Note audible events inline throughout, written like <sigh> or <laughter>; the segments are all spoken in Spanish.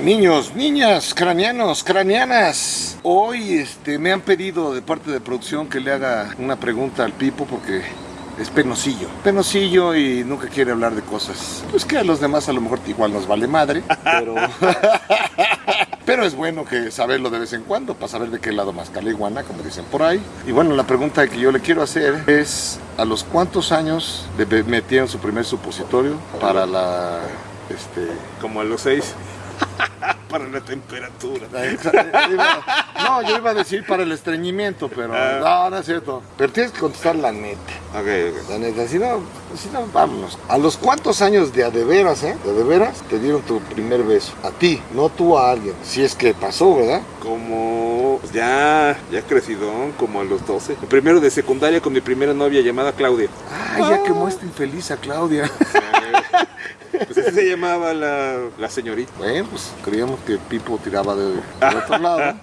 Niños, niñas, craneanos, craneanas. Hoy este, me han pedido de parte de producción que le haga una pregunta al Pipo porque es penosillo. Penosillo y nunca quiere hablar de cosas. Pues que a los demás a lo mejor igual nos vale madre, pero... <laughs> Pero es bueno que saberlo de vez en cuando para saber de qué lado más iguana, como dicen por ahí. Y bueno, la pregunta que yo le quiero hacer es, ¿a los cuántos años le metieron su primer supositorio para la... Este... Como a los seis. Para la temperatura. No, yo iba a decir para el estreñimiento, pero ah. no, no es cierto. Pero tienes que contestar la neta. Ok, ok. La neta, si no, si no, vámonos. ¿A los cuántos años de a de veras, eh? De de veras, te dieron tu primer beso? A ti, no tú a alguien. Si es que pasó, ¿verdad? Como ya, ya crecido, como a los 12. El primero de secundaria con mi primera novia llamada Claudia. Ay, ya quemó esta infeliz a Claudia. <laughs> Pues así se llamaba la, la, señorita. Bueno, pues creíamos que Pipo tiraba de, del otro lado.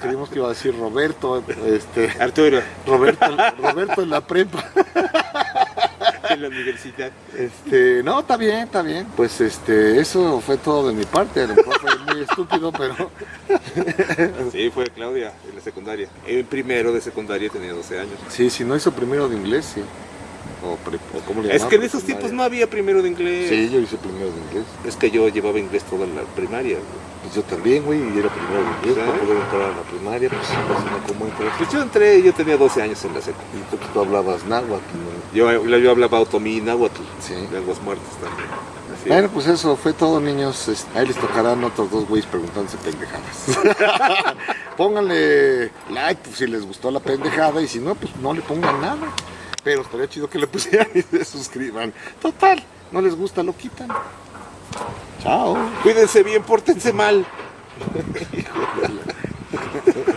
creíamos que iba a decir Roberto. Este, Arturo. Roberto, Roberto en la prepa. en la universidad. Este, no, está bien, está bien. Pues este, eso fue todo de mi parte. A lo mejor fue muy estúpido, pero. <laughs> sí, fue Claudia en la secundaria. El primero de secundaria tenía 12 años. Sí, si no hizo primero de inglés, sí. O, es que en esos tiempos no había primero de inglés. Sí, yo hice primero de inglés. Es que yo llevaba inglés toda la primaria. Pues yo también, güey, y era primero de inglés. Para poder entrar a la primaria, pues no como Pues yo entré, yo tenía 12 años en la seco. Y tú, tú hablabas náhuatl. Yo, yo hablaba otomí y náhuatl. Sí. Lenguas muertas también. Bueno, pues eso fue todo, niños. Ahí les tocarán otros dos güeyes preguntándose pendejadas. <laughs> Pónganle like pues, si les gustó la pendejada y si no, pues no le pongan nada pero estaría chido que le pusieran y se suscriban. Total, no les gusta, lo quitan. Chao. Cuídense bien, pórtense mal. <laughs>